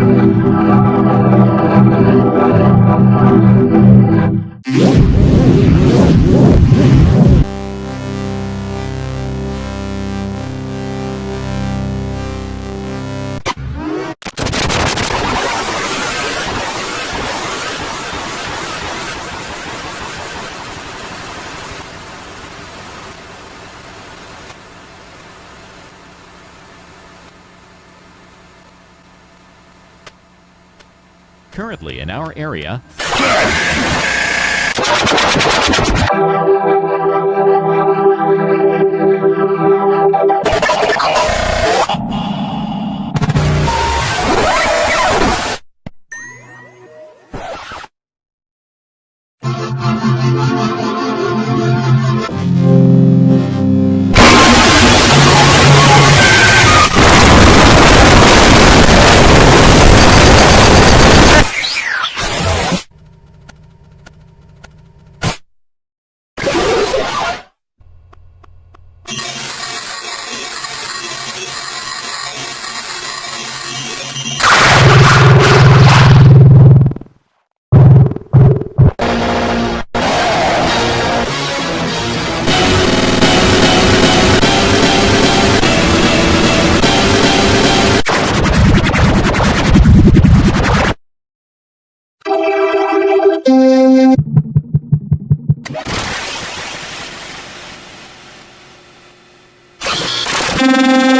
Thank you. Currently in our area, you